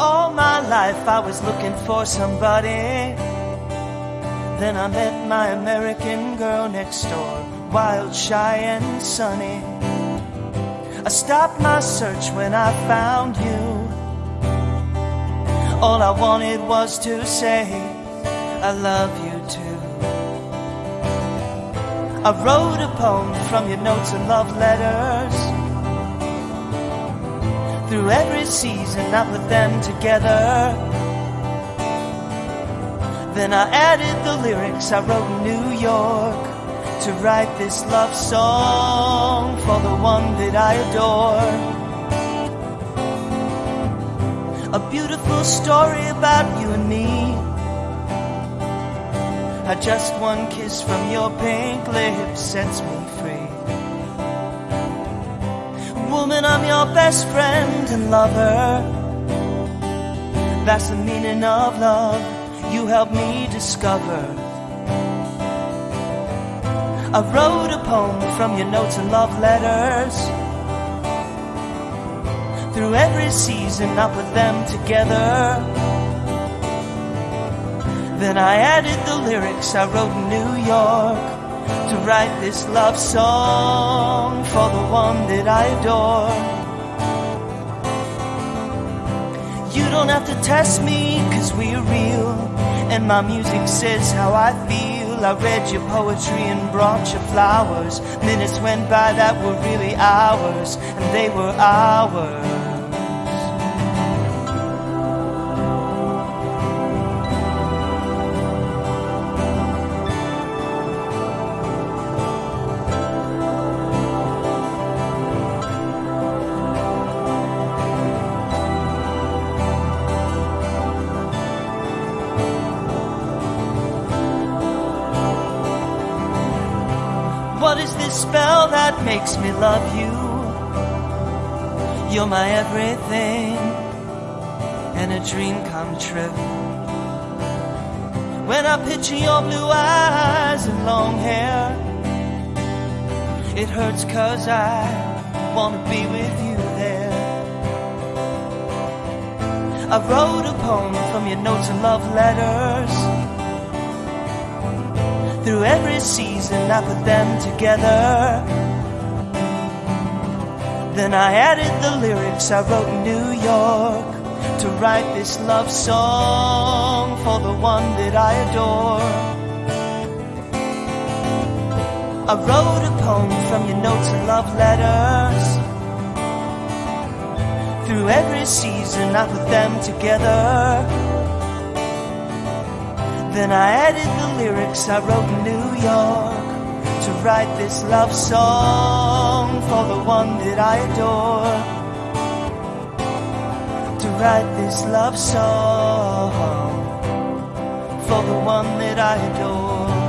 All my life I was looking for somebody. Then I met my American girl next door, wild, shy, and sunny. I stopped my search when I found you. All I wanted was to say, I love you too. I wrote a poem from your notes and love letters. Through every season, I put them together. Then I added the lyrics I wrote in New York to write this love song for the one that I adore. A beautiful story about you and me. How just one kiss from your pink lips sets me free. Woman, I'm your best friend and lover. That's the meaning of love you helped me discover. I wrote a poem from your notes and love letters. Through every season, I put them together. Then I added the lyrics I wrote in New York to write this love song for the one that I adore. You don't have to test me, cause we're real. And my music says how I feel. I read your poetry and brought you flowers. Minutes went by that were really hours, and they were ours. Is this spell that makes me love you? You're my everything and a dream come true. When I picture your blue eyes and long hair, it hurts cause I wanna be with you there. I wrote a poem from your notes and love letters. Through every season, I put them together. Then I added the lyrics I wrote in New York to write this love song for the one that I adore. I wrote a poem from your notes and love letters. Through every season, I put them together. Then I added the lyrics I wrote in New York to write this love song for the one that I adore. To write this love song for the one that I adore.